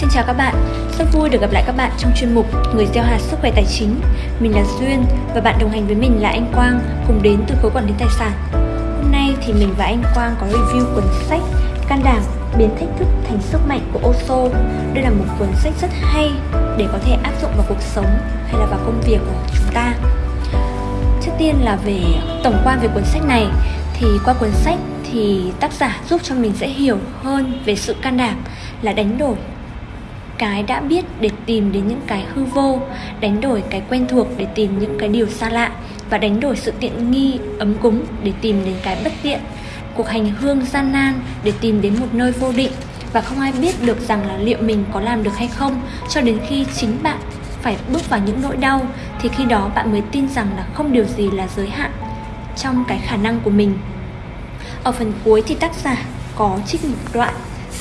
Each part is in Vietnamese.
Xin chào các bạn, rất vui được gặp lại các bạn trong chuyên mục Người gieo hạt sức khỏe tài chính. Mình là Duyên và bạn đồng hành với mình là anh Quang cùng đến từ khối quản lý tài sản. Hôm nay thì mình và anh Quang có review cuốn sách Can đảm biến thách thức thành sức mạnh của oso Đây là một cuốn sách rất hay để có thể áp dụng vào cuộc sống hay là vào công việc của chúng ta. Trước tiên là về tổng quan về cuốn sách này thì qua cuốn sách thì tác giả giúp cho mình sẽ hiểu hơn về sự can đảm là đánh đổi cái đã biết để tìm đến những cái hư vô, đánh đổi cái quen thuộc để tìm những cái điều xa lạ và đánh đổi sự tiện nghi, ấm cúng để tìm đến cái bất tiện. Cuộc hành hương gian nan để tìm đến một nơi vô định và không ai biết được rằng là liệu mình có làm được hay không, cho đến khi chính bạn phải bước vào những nỗi đau thì khi đó bạn mới tin rằng là không điều gì là giới hạn trong cái khả năng của mình. Ở phần cuối thì tác giả có trích một đoạn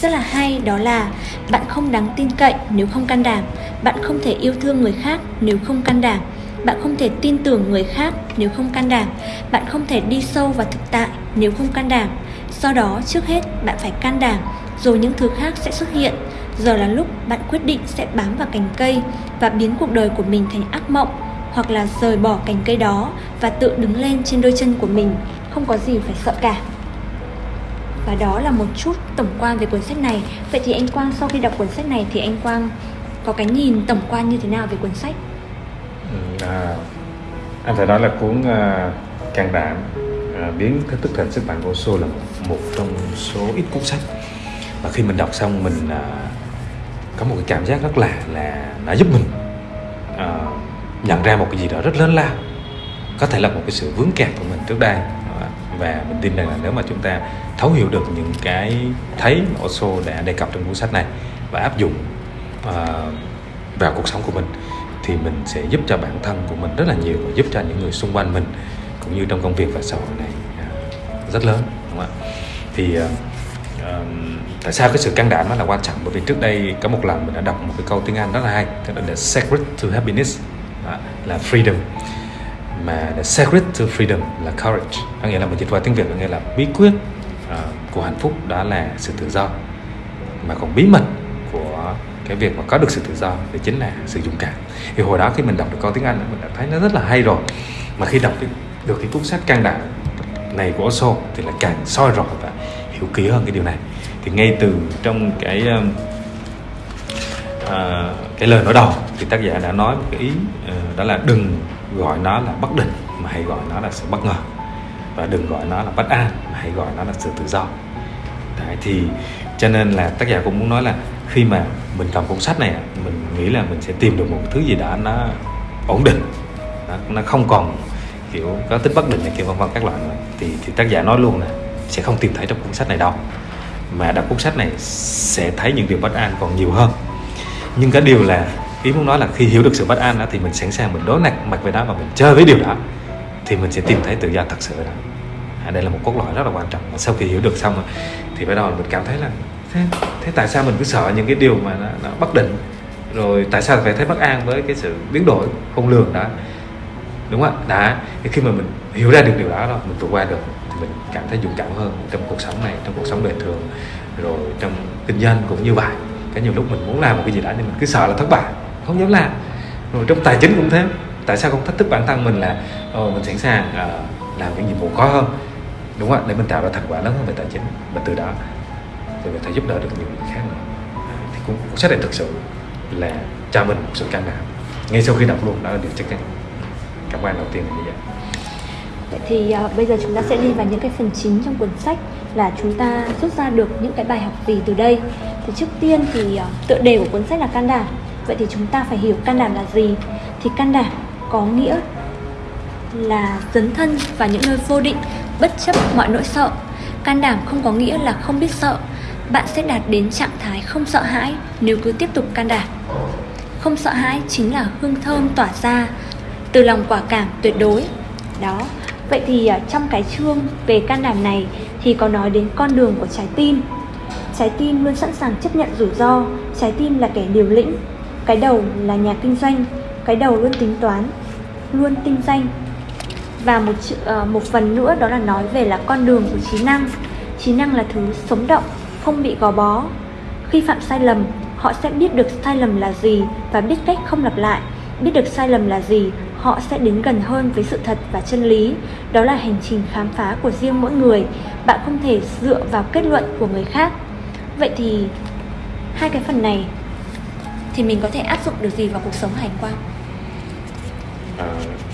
rất là hay, đó là bạn không đáng tin cậy nếu không can đảm. Bạn không thể yêu thương người khác nếu không can đảm. Bạn không thể tin tưởng người khác nếu không can đảm. Bạn không thể đi sâu vào thực tại nếu không can đảm. Do đó, trước hết, bạn phải can đảm, rồi những thứ khác sẽ xuất hiện. Giờ là lúc bạn quyết định sẽ bám vào cành cây và biến cuộc đời của mình thành ác mộng, hoặc là rời bỏ cành cây đó và tự đứng lên trên đôi chân của mình. Không có gì phải sợ cả và đó là một chút tổng quan về cuốn sách này. Vậy thì anh quang sau khi đọc cuốn sách này thì anh quang có cái nhìn tổng quan như thế nào về cuốn sách? Ừ, à, anh phải nói là cuốn à, uh, Càng đảm uh, biến thách thức thành sức mạnh của số là một, một trong số ít cuốn sách. Và khi mình đọc xong mình uh, có một cái cảm giác rất là là nó giúp mình uh, nhận ra một cái gì đó rất lớn lao. Có thể là một cái sự vướng kẹt của mình trước đây và mình tin rằng là nếu mà chúng ta thấu hiểu được những cái thấy mà Osho đã đề cập trong cuốn sách này và áp dụng uh, vào cuộc sống của mình thì mình sẽ giúp cho bản thân của mình rất là nhiều và giúp cho những người xung quanh mình cũng như trong công việc và xã hội này uh, rất lớn đúng không ạ? Thì uh, uh, tại sao cái sự can đảm nó là quan trọng? Bởi vì trước đây có một lần mình đã đọc một cái câu tiếng Anh rất là hay tức là the secret to happiness đó, là freedom mà the secret to freedom là courage. Có nghĩa là mình dịch qua tiếng việt có nghĩa là bí quyết uh, của hạnh phúc đó là sự tự do. Mà còn bí mật của cái việc mà có được sự tự do thì chính là sự dũng cảm. Thì hồi đó khi mình đọc được câu tiếng anh mình đã thấy nó rất là hay rồi. Mà khi đọc được cái cuốn sách can đảm này của Osho thì là càng soi rõ và hiểu kỹ hơn cái điều này. Thì ngay từ trong cái uh, cái lời nói đầu thì tác giả đã nói một cái ý uh, đó là đừng gọi nó là bất định mà hãy gọi nó là sự bất ngờ. Và đừng gọi nó là bất an mà hãy gọi nó là sự tự do. Đấy, thì cho nên là tác giả cũng muốn nói là khi mà mình cầm cuốn sách này mình nghĩ là mình sẽ tìm được một thứ gì đó nó ổn định nó, nó không còn kiểu có tính bất định này kiểu vân vân các loại nữa. Thì thì tác giả nói luôn là sẽ không tìm thấy trong cuốn sách này đâu mà đọc cuốn sách này sẽ thấy những điều bất an còn nhiều hơn. Nhưng cái điều là ý muốn nói là khi hiểu được sự bất an đó thì mình sẵn sàng mình đối mặt mặt với đó và mình chơi với điều đó thì mình sẽ tìm thấy tự do thật sự đó. À, đây là một cốt lõi rất là quan trọng. Và sau khi hiểu được xong thì bắt đầu mình cảm thấy là thế, thế tại sao mình cứ sợ những cái điều mà nó, nó bất định? Rồi tại sao phải thấy bất an với cái sự biến đổi không lường đó? Đúng không ạ? Đã thì khi mà mình hiểu ra được điều đó rồi mình vượt qua được thì mình cảm thấy dũng cảm hơn trong cuộc sống này trong cuộc sống đời thường rồi trong kinh doanh cũng như vậy. Cái nhiều lúc mình muốn làm một cái gì đó nhưng mình cứ sợ là thất bại không dám làm. Rồi trong tài chính cũng thế. Tại sao không thách thức bản thân mình là ờ, mình sẵn sàng uh, làm những nhiệm vụ khó hơn? Đúng không để mình tạo ra thành quả lớn hơn về tài chính. Và từ đó thì mình thể giúp đỡ được nhiều người khác nữa. Thì cũng cuốn sách này thực sự là cho mình một sự can đảm. Ngay sau khi đọc luôn đó là điều chắc chắn. Cảm quan đầu tiên là như vậy. Vậy thì uh, bây giờ chúng ta sẽ đi vào những cái phần chính trong cuốn sách là chúng ta rút ra được những cái bài học gì từ đây. Thì trước tiên thì uh, tựa đề của cuốn sách là can đảm vậy thì chúng ta phải hiểu can đảm là gì. Thì can đảm có nghĩa là dấn thân vào những nơi vô định, bất chấp mọi nỗi sợ. Can đảm không có nghĩa là không biết sợ. Bạn sẽ đạt đến trạng thái không sợ hãi nếu cứ tiếp tục can đảm. Không sợ hãi chính là hương thơm tỏa ra từ lòng quả cảm tuyệt đối. Đó, vậy thì à, trong cái chương về can đảm này thì có nói đến con đường của trái tim. Trái tim luôn sẵn sàng chấp nhận rủi ro. Trái tim là kẻ liều lĩnh cái đầu là nhà kinh doanh cái đầu luôn tính toán luôn tinh danh. Và một uh, một phần nữa đó là nói về là con đường của trí năng. Trí năng là thứ sống động không bị gò bó. Khi phạm sai lầm họ sẽ biết được sai lầm là gì và biết cách không lặp lại. Biết được sai lầm là gì họ sẽ đến gần hơn với sự thật và chân lý. Đó là hành trình khám phá của riêng mỗi người. Bạn không thể dựa vào kết luận của người khác. Vậy thì hai cái phần này thì mình có thể áp dụng được gì vào cuộc sống hành quan? À,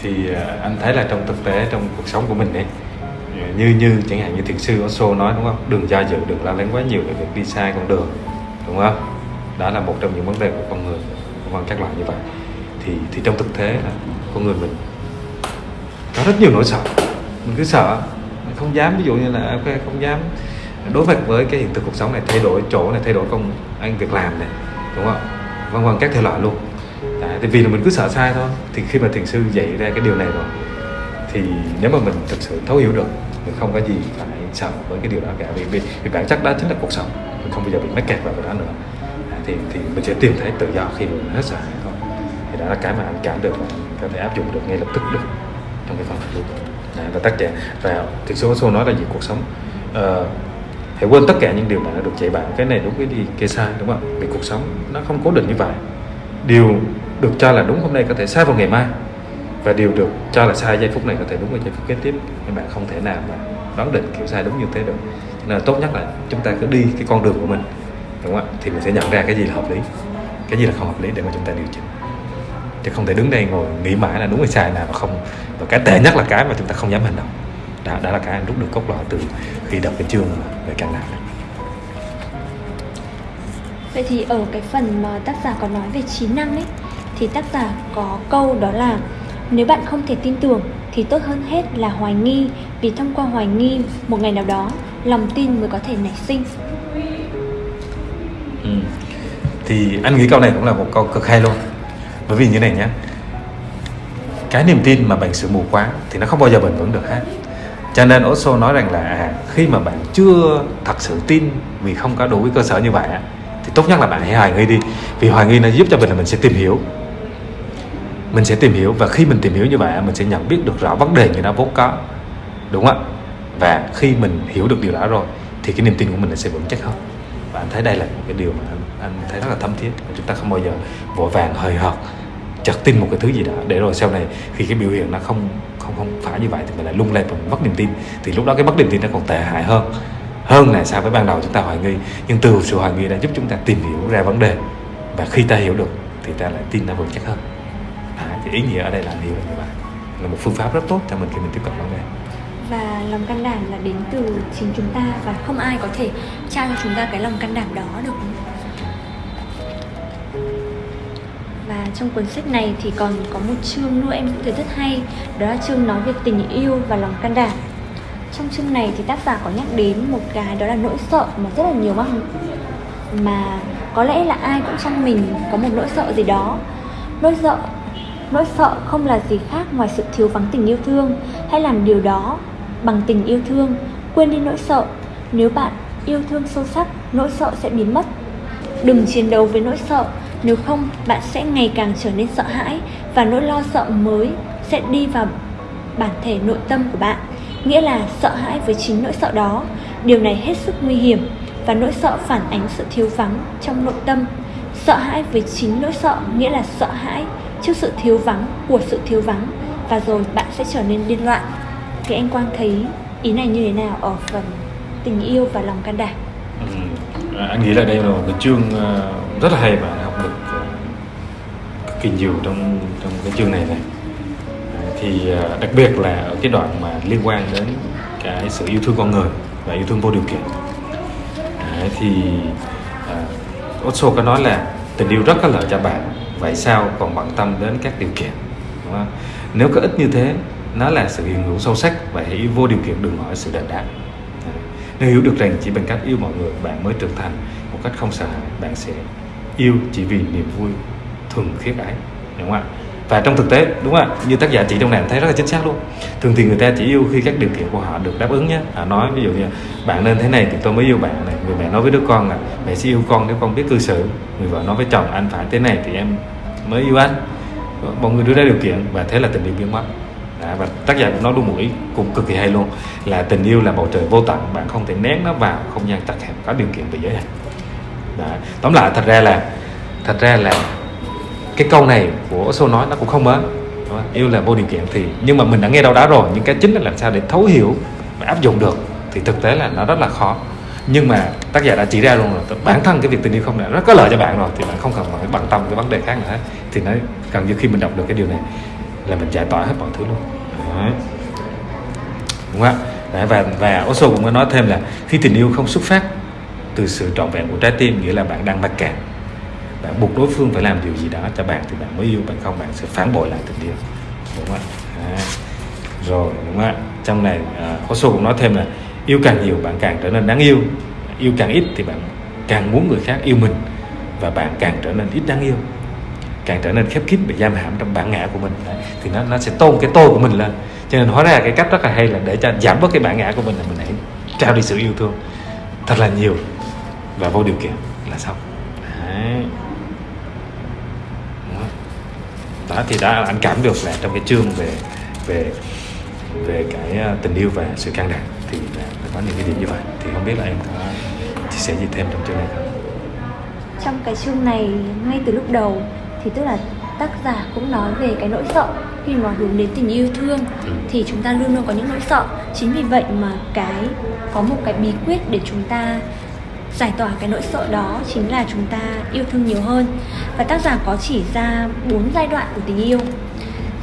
thì à, anh thấy là trong thực tế trong cuộc sống của mình ấy như như chẳng hạn như thiền sư Osho nói đúng không? Đừng do dự đừng lo lắng quá nhiều về việc đi sai con đường đúng không? Đó là một trong những vấn đề của con người vân các loại như vậy. Thì thì trong thực tế là con người mình có rất nhiều nỗi sợ. Mình cứ sợ mình không dám ví dụ như là ok không dám đối mặt với cái hiện thực cuộc sống này thay đổi chỗ này thay đổi công anh việc làm này đúng không? Vân vân các thể loại luôn. Đấy, thì vì là mình cứ sợ sai thôi. Thì khi mà thiền sư dạy ra cái điều này rồi thì nếu mà mình thực sự thấu hiểu được mình không có gì phải sợ với cái điều đó cả. Vì, vì, vì bản chất đó chính là cuộc sống. Mình không bao giờ bị mắc kẹt vào cái đó nữa. À, thì thì mình sẽ tìm thấy tự do khi mình hết sợ hãi thôi. Thì đó là cái mà anh cảm được và có thể áp dụng được ngay lập tức được trong cái phần này luôn. Đấy, và tác giả và thực số số nói là gì? Cuộc sống uh, hãy quên tất cả những điều mà đã được dạy bạn. Cái này đúng, cái gì kia sai, đúng không vì cuộc sống nó không cố định như vậy. Điều được cho là đúng hôm nay có thể sai vào ngày mai. Và điều được cho là sai giây phút này có thể đúng vào giây phút kế tiếp. Nhưng bạn không thể nào mà đoán định kiểu sai đúng như thế được. Nên là tốt nhất là chúng ta cứ đi cái con đường của mình, đúng không ạ? Thì mình sẽ nhận ra cái gì là hợp lý, cái gì là không hợp lý để mà chúng ta điều chỉnh. Chứ không thể đứng đây ngồi nghĩ mãi là đúng hay sai nào mà không. Và cái tệ nhất là cái mà chúng ta không dám hành động đó, đó là cái anh rút được cốt lõi từ khi đọc cái chương về đảm này Vậy thì ở cái phần mà tác giả có nói về 9 năng ấy thì tác giả có câu đó là nếu bạn không thể tin tưởng thì tốt hơn hết là hoài nghi vì thông qua hoài nghi một ngày nào đó lòng tin mới có thể nảy sinh. Ừ. Thì anh nghĩ câu này cũng là một câu cực hay luôn. Bởi vì như này nhé. Cái niềm tin mà bệnh sự mù quáng thì nó không bao giờ bền vững được hết. Cho nên Osho nói rằng là à, khi mà bạn chưa thật sự tin vì không có đủ cái cơ sở như vậy thì tốt nhất là bạn hãy hoài nghi đi. Vì hoài nghi nó giúp cho mình là mình sẽ tìm hiểu. Mình sẽ tìm hiểu và khi mình tìm hiểu như vậy mình sẽ nhận biết được rõ vấn đề như nó vốn có. Đúng không ạ? Và khi mình hiểu được điều đó rồi thì cái niềm tin của mình sẽ vững chắc hơn. Và anh thấy đây là một cái điều mà anh, anh thấy rất là thâm thiết. Chúng ta không bao giờ vội vàng hời hợt chợt tin một cái thứ gì đó để rồi sau này khi cái biểu hiện nó không không không phải như vậy thì mình lại lung lay mình mất niềm tin. Thì lúc đó cái mất niềm tin nó còn tệ hại hơn hơn là so với ban đầu chúng ta hoài nghi. Nhưng từ sự hoài nghi đã giúp chúng ta tìm hiểu ra vấn đề. Và khi ta hiểu được thì ta lại tin nó vững chắc hơn. À, thì ý nghĩa ở đây là hiểu là như vậy. Là một phương pháp rất tốt cho mình khi mình tiếp cận vấn đề. Và lòng can đảm là đến từ chính chúng ta. Và không ai có thể trao cho chúng ta cái lòng can đảm đó được. Và trong cuốn sách này thì còn có một chương nữa em cũng thấy rất hay. Đó là chương nói về tình yêu và lòng can đảm. Trong chương này thì tác giả có nhắc đến một cái đó là nỗi sợ mà rất là nhiều mắc mà có lẽ là ai cũng trong mình có một nỗi sợ gì đó. Nỗi sợ nỗi sợ không là gì khác ngoài sự thiếu vắng tình yêu thương. Hãy làm điều đó bằng tình yêu thương. Quên đi nỗi sợ. Nếu bạn yêu thương sâu sắc, nỗi sợ sẽ biến mất. Đừng chiến đấu với nỗi sợ nếu không bạn sẽ ngày càng trở nên sợ hãi và nỗi lo sợ mới sẽ đi vào bản thể nội tâm của bạn. Nghĩa là sợ hãi với chính nỗi sợ đó. Điều này hết sức nguy hiểm và nỗi sợ phản ánh sự thiếu vắng trong nội tâm. Sợ hãi với chính nỗi sợ nghĩa là sợ hãi trước sự thiếu vắng của sự thiếu vắng và rồi bạn sẽ trở nên điên loạn. Thì anh quang thấy ý này như thế nào ở phần tình yêu và lòng can đảm? Ừ. à, anh nghĩ là đây là một cái chương ờ, rất là hay mà anh học được ờ, kinh kỳ nhiều trong trong cái chương này này. Thì à, đặc biệt là ở cái đoạn mà liên quan đến cái sự yêu thương con người và yêu thương vô điều kiện. Đấy, thì à, uh, Osho có nói là tình yêu rất có lợi cho bạn vậy sao còn bận tâm đến các điều kiện đúng không? nếu có ít như thế nó là sự hiện hữu sâu sắc và hãy vô điều kiện đừng hỏi sự đền đáp. Nếu hiểu được rằng chỉ bằng cách yêu mọi người bạn mới trưởng thành một cách không sợ hãi bạn sẽ yêu chỉ vì niềm vui thuần khiết ấy đúng không ạ? Và trong thực tế đúng không ạ? Như tác giả chỉ trong này thấy rất là chính xác luôn. Thường thì người ta chỉ yêu khi các điều kiện của họ được đáp ứng nhé. Họ nói ví dụ như bạn nên thế này thì tôi mới yêu bạn này người mẹ nói với đứa con là mẹ sẽ yêu con nếu con biết cư xử người vợ nói với chồng anh phải thế này thì em mới yêu anh. Mọi người đưa ra điều kiện và thế là tình yêu biến mất. Đã, và tác giả cũng nói đúng một ý cũng cực kỳ hay luôn là tình yêu là bầu trời vô tận bạn không thể nén nó vào không gian chặt hẹp có điều kiện bị giới hạn. Tóm lại thật ra là thật ra là cái câu này của Osho nói nó cũng không mới. Yêu là vô điều kiện thì nhưng mà mình đã nghe đâu đó rồi nhưng cái chính là làm sao để thấu hiểu và áp dụng được thì thực tế là nó rất là khó. Nhưng mà tác giả đã chỉ ra luôn rồi bản thân cái việc tình yêu không này rất có lợi cho bạn rồi thì bạn không cần phải bận tâm cái vấn đề khác nữa. Thì nó gần như khi mình đọc được cái điều này là mình giải tỏa hết mọi thứ luôn. Đấy. đúng không ạ? Và và Osho cũng có nói thêm là khi tình yêu không xuất phát từ sự trọn vẹn của trái tim, nghĩa là bạn đang mắc cạn bạn buộc đối phương phải làm điều gì đó cho bạn thì bạn mới yêu bạn không bạn sẽ phản bội lại tình yêu đúng không ạ à. rồi đúng không ạ trong này à, uh, Osho cũng nói thêm là yêu càng nhiều bạn càng trở nên đáng yêu yêu càng ít thì bạn càng muốn người khác yêu mình và bạn càng trở nên ít đáng yêu càng trở nên khép kín bị giam hãm trong bản ngã của mình Đấy. thì nó nó sẽ tôn cái tôi của mình lên cho nên hóa ra cái cách rất là hay là để cho giảm bớt cái bản ngã của mình là mình hãy trao đi sự yêu thương thật là nhiều và vô điều kiện là xong Đấy đó thì đã anh cảm được là trong cái chương về về về cái ờ, tình yêu và sự can đảm thì là có những cái điểm như vậy. Thì không biết là em có chia sẻ gì thêm trong chương này không? Trong cái chương này ngay từ lúc đầu thì tức là tác giả cũng nói về cái nỗi sợ khi mà hướng đến tình yêu thương Ừ. thì chúng ta luôn luôn có những nỗi sợ. Chính vì vậy mà cái có một cái bí quyết để chúng ta giải tỏa cái nỗi sợ đó chính là chúng ta yêu thương nhiều hơn và tác giả có chỉ ra bốn giai đoạn của tình yêu.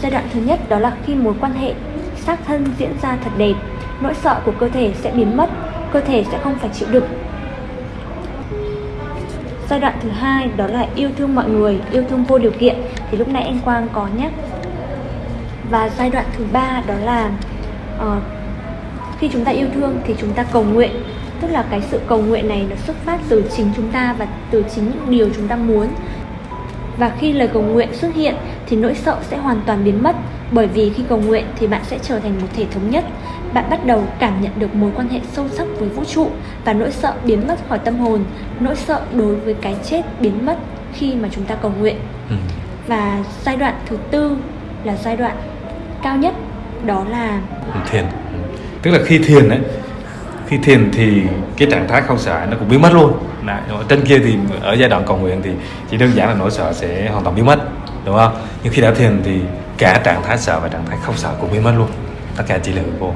Giai đoạn thứ nhất đó là khi mối quan hệ xác thân diễn ra thật đẹp nỗi sợ của cơ thể sẽ biến mất cơ thể sẽ không phải chịu đựng. Giai đoạn thứ hai đó là yêu thương mọi người yêu thương vô điều kiện thì lúc nãy anh quang có nhắc. Và giai đoạn thứ ba đó là uh, khi chúng ta yêu thương thì chúng ta cầu nguyện. Tức là cái sự cầu nguyện này nó xuất phát từ chính chúng ta và từ chính những điều chúng ta muốn và khi lời cầu nguyện xuất hiện thì nỗi sợ sẽ hoàn toàn biến mất bởi vì khi cầu nguyện thì bạn sẽ trở thành một thể thống nhất. Bạn bắt đầu cảm nhận được mối quan hệ sâu sắc với vũ trụ và nỗi sợ biến mất khỏi tâm hồn nỗi sợ đối với cái chết biến mất khi mà chúng ta cầu nguyện. Ừ. và giai đoạn thứ tư là giai đoạn cao nhất đó là thiền. Tức là khi thiền ấy khi thiền thì cái trạng thái không sợ nó cũng biến mất luôn. Mà trên kia thì ở giai đoạn cầu nguyện thì chỉ đơn giản là nỗi sợ sẽ hoàn toàn biến mất đúng không? Nhưng khi đã thiền thì cả trạng thái sợ và trạng thái không sợ cũng biến mất luôn. Tất cả chỉ là hư vô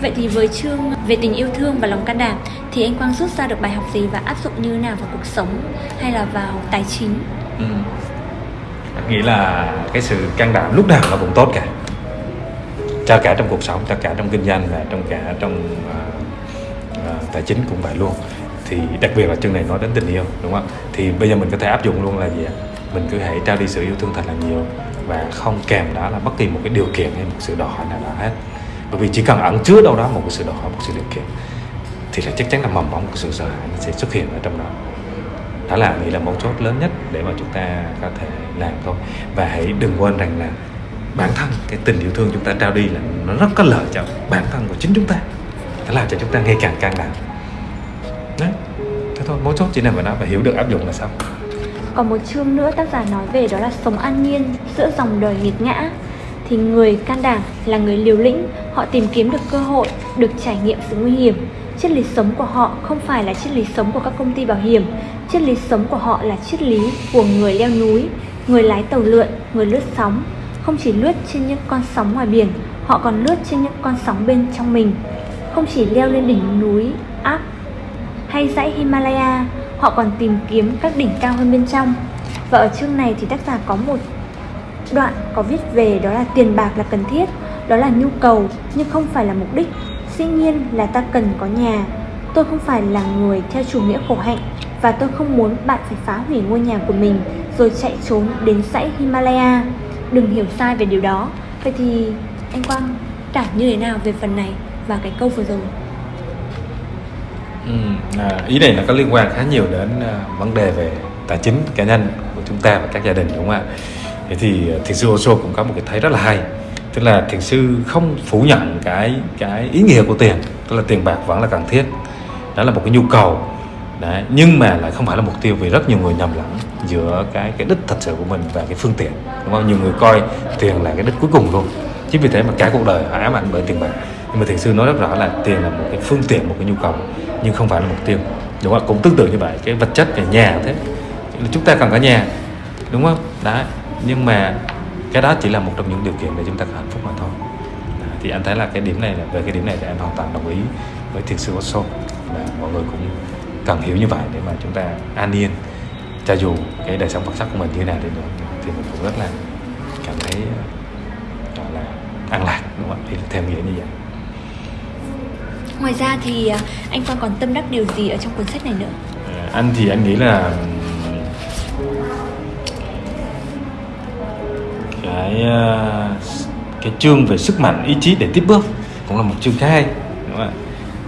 Vậy thì với chương về tình yêu thương và lòng can đảm thì anh Quang rút ra được bài học gì và áp dụng như nào vào cuộc sống hay là vào tài chính? ừ. Nghĩ là cái sự can đảm lúc nào nó cũng tốt cả. Cho cả trong cuộc sống cho cả trong kinh doanh và trong cả trong uh, tài chính cũng vậy luôn. Thì đặc biệt là chương này nói đến tình yêu, đúng không thì bây giờ mình có thể áp dụng luôn là gì ạ? Mình cứ hãy trao đi sự yêu thương thật là nhiều và không kèm đó là bất kỳ một cái điều kiện hay một sự đòi hỏi nào đó hết. Bởi vì chỉ cần ẩn chứa đâu đó một cái sự đòi hỏi, một sự điều kiện, thì là chắc chắn là mầm mống của sự sợ hãi nó sẽ xuất hiện ở trong đó. Đó là nghĩ là mấu chốt lớn nhất để mà chúng ta có thể làm thôi. Và hãy đừng quên rằng là bản thân cái tình yêu thương chúng ta trao đi là nó rất có lợi cho bản thân của chính chúng ta nó làm cho chúng ta ngày càng can đảm đấy thế thôi mấu chốt chỉ nằm ở nó và hiểu được áp dụng là xong Còn một chương nữa tác giả nói về đó là sống an nhiên giữa dòng đời nghiệt ngã thì người can đảm là người liều lĩnh, họ tìm kiếm được cơ hội, được trải nghiệm sự nguy hiểm. Triết lý sống của họ không phải là triết lý sống của các công ty bảo hiểm, triết lý sống của họ là triết lý của người leo núi, người lái tàu lượn, người lướt sóng. Không chỉ lướt trên những con sóng ngoài biển, họ còn lướt trên những con sóng bên trong mình. Không chỉ leo lên đỉnh núi Áp hay dãy Himalaya, họ còn tìm kiếm các đỉnh cao hơn bên trong. Và ở chương này thì tác giả có một đoạn có viết về đó là tiền bạc là cần thiết, đó là nhu cầu nhưng không phải là mục đích. Dĩ nhiên là ta cần có nhà. Tôi không phải là người theo chủ nghĩa khổ hạnh và tôi không muốn bạn phải phá hủy ngôi nhà của mình rồi chạy trốn đến dãy Himalaya. Đừng hiểu sai về điều đó. Vậy thì anh Quang cảm như thế nào về phần này và cái câu vừa rồi? Ừ, à, ý này nó có liên quan khá nhiều đến à, vấn đề về tài chính cá nhân của chúng ta và các gia đình đúng không ạ? Thế thì à, thiền sư Osho cũng có một cái thấy rất là hay, tức là thiền sư không phủ nhận cái cái ý nghĩa của tiền, tức là tiền bạc vẫn là cần thiết, đó là một cái nhu cầu, Đấy, nhưng mà lại không phải là mục tiêu vì rất nhiều người nhầm lẫn giữa cái cái đích thật sự của mình và cái phương tiện, đúng không? Nhiều người coi tiền là cái đích cuối cùng luôn, chính vì thế mà cả cuộc đời họ ám ảnh bởi tiền bạc nhưng mà thiền sư nói rất rõ là tiền là một cái phương tiện, một cái nhu cầu, nhưng không phải là mục tiêu. Đúng không cũng tương tự như vậy, cái vật chất về nhà thế. Chúng ta cần có nhà, đúng không? Đó nhưng mà cái đó chỉ là một trong những điều kiện để chúng ta có hạnh phúc mà thôi. Đó. thì anh thấy là cái điểm này là, về cái điểm này thì anh hoàn toàn đồng ý với thiền sư Osho là mọi người cũng cần hiểu như vậy để mà chúng ta an yên, cho dù cái đời sống vật chất của mình như thế nào thì thì mình cũng rất là cảm thấy, gọi là an lạc, đúng không ạ? Thì theo nghĩa như vậy. Ngoài ra thì à, anh Quang còn tâm đắc điều gì ở trong cuốn sách này nữa? À, anh thì anh nghĩ là cái à, cái chương về sức mạnh ý chí để tiếp bước cũng là một chương khá hay đúng không ạ?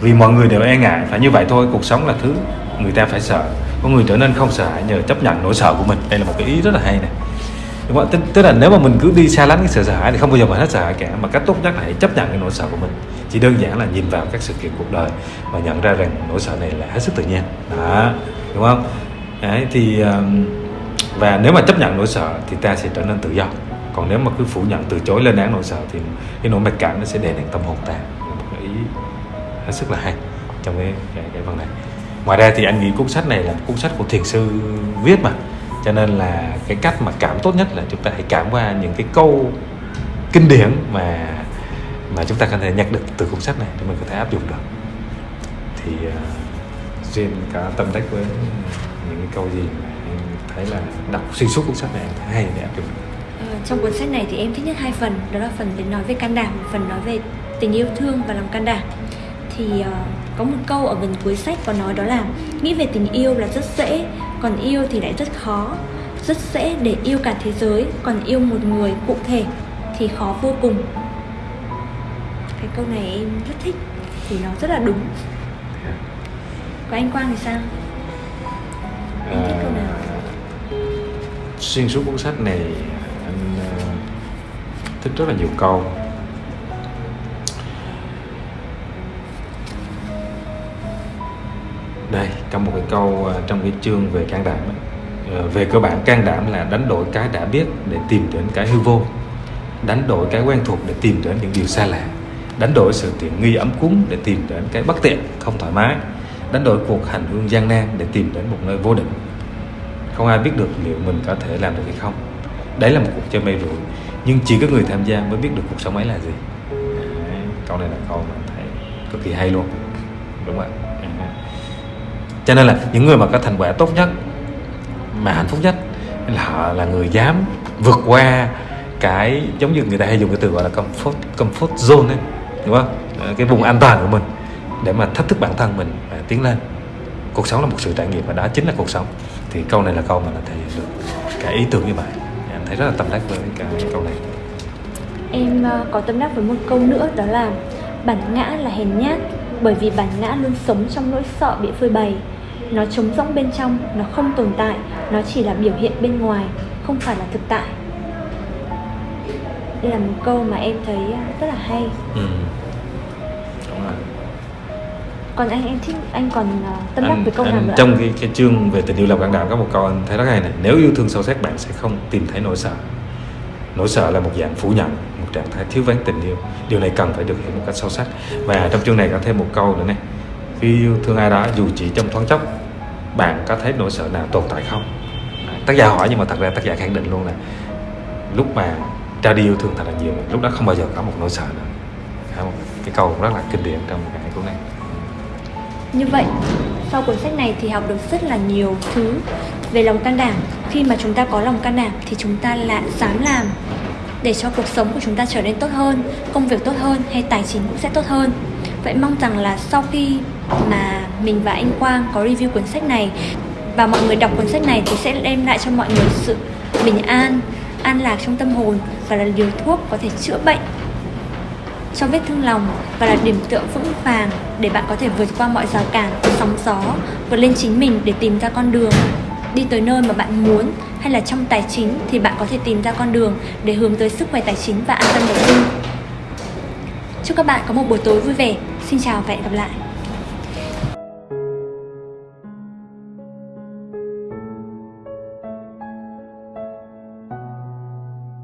vì mọi người đều e ngại phải như vậy thôi cuộc sống là thứ người ta phải sợ có người trở nên không sợ nhờ chấp nhận nỗi sợ của mình đây là một cái ý rất là hay này đúng không? Tức, tức là nếu mà mình cứ đi xa lánh cái sự sợ hãi thì không bao giờ mà hết sợ hãi cả. Mà cách tốt nhất là hãy chấp nhận cái nỗi sợ của mình. Chỉ đơn giản là nhìn vào các sự kiện cuộc đời và nhận ra rằng nỗi sợ này là hết sức tự nhiên. Đó. Đúng không? Đấy, thì và nếu mà chấp nhận nỗi sợ thì ta sẽ trở nên tự do. Còn nếu mà cứ phủ nhận từ chối lên án nỗi sợ thì cái nỗi mặc cảm nó sẽ đè nặng tâm hồn ta. Một cái ý hết sức là hay trong cái cái, cái phần này. Ngoài ra thì anh nghĩ cuốn sách này là một cuốn sách của thiền sư viết mà cho nên là cái cách mà cảm tốt nhất là chúng ta hãy cảm qua những cái câu kinh điển mà mà chúng ta có thể nhặt được từ cuốn sách này để mình có thể áp dụng được thì ờ, uh, duyên có tâm đắc với những cái câu gì mà em thấy là đọc xuyên suốt cuốn sách này em thấy hay để áp dụng được. Ờ, trong cuốn sách này thì em thích nhất hai phần đó là phần để nói về can đảm phần nói về tình yêu thương và lòng can đảm thì uh, có một câu ở gần cuối sách có nói đó là nghĩ về tình yêu là rất dễ còn yêu thì lại rất khó. Rất dễ để yêu cả thế giới còn yêu một người cụ thể thì khó vô cùng. Cái câu này em rất thích thì nó rất là đúng. Có anh Quang thì sao? Em thích câu nào? À, xuyên suốt cuốn sách này anh uh, thích rất là nhiều câu. Câu à, trong cái chương về can đảm ấy. Ờ, về cơ bản can đảm là đánh đổi cái đã biết để tìm đến cái hư vô đánh đổi cái quen thuộc để tìm đến những điều xa lạ đánh đổi sự tiện nghi ấm cúng để tìm đến cái bất tiện không thoải mái đánh đổi cuộc hành hương gian nan để tìm đến một nơi vô định. Không ai biết được liệu mình có thể làm được hay không. Đấy là một cuộc chơi mây rủi nhưng chỉ có người tham gia mới biết được cuộc sống ấy là gì. Đấy, câu này là câu mà thấy cực kỳ hay luôn đúng không ạ? Cho nên là những người mà có thành quả tốt nhất, mà hạnh phúc nhất là họ là người dám vượt qua cái giống như người ta hay dùng cái từ gọi là comfort comfort zone ấy, đúng không? Ờ, cái vùng an toàn của mình để mà thách thức bản thân mình và tiến lên. Cuộc sống là một sự trải nghiệm và đó chính là cuộc sống. Thì câu này là câu mà là thể hiện được cái ý tưởng như vậy. Dạ, em thấy rất là tâm đắc với cái câu này. Em ờ, có tâm đắc với một câu nữa, đó là bản ngã là hèn nhát, bởi vì bản ngã luôn sống trong nỗi sợ bị phơi bày nó trống rỗng bên trong nó không tồn tại nó chỉ là biểu hiện bên ngoài không phải là thực tại. Đây là một câu mà em thấy ờ, rất là hay. Ừ. Đúng rồi. còn anh em thích anh còn uh, tâm đắc với câu anh, nào nữa? trong cái, cái chương về tình yêu lòng can đảm có một câu anh thấy rất hay này nếu yêu thương sâu sắc bạn sẽ không tìm thấy nỗi sợ. Nỗi sợ là một dạng phủ nhận một trạng thái thiếu vắng tình yêu. Điều này cần phải được hiểu một cách sâu sắc. Và trong chương này có thêm một câu nữa này khi yêu thương ai đó dù chỉ trong thoáng chốc bạn có thấy nỗi sợ nào tồn tại không à, tác giả hỏi nhưng mà thật ra tác giả khẳng định luôn là lúc mà ra đi yêu thương thật là nhiều lúc đó không bao giờ có một nỗi sợ nữa Không? cái câu rất là kinh điển trong cái cuốn này Như vậy, sau cuốn sách này thì học được rất là nhiều thứ về lòng can đảm. Khi mà chúng ta có lòng can đảm thì chúng ta lại dám làm để cho cuộc sống của chúng ta trở nên tốt hơn, công việc tốt hơn hay tài chính cũng sẽ tốt hơn. Vậy mong rằng là sau khi mà mình và anh Quang có review cuốn sách này và mọi người đọc cuốn sách này thì sẽ đem lại cho mọi người sự bình an, an lạc trong tâm hồn và là liều thuốc có thể chữa bệnh cho vết thương lòng và là điểm tựa vững vàng để bạn có thể vượt qua mọi rào cản, sóng gió, vượt lên chính mình để tìm ra con đường đi tới nơi mà bạn muốn hay là trong tài chính thì bạn có thể tìm ra con đường để hướng tới sức khỏe tài chính và an tâm đầu tư. Chúc các bạn có một buổi tối vui vẻ. Xin chào và hẹn gặp lại.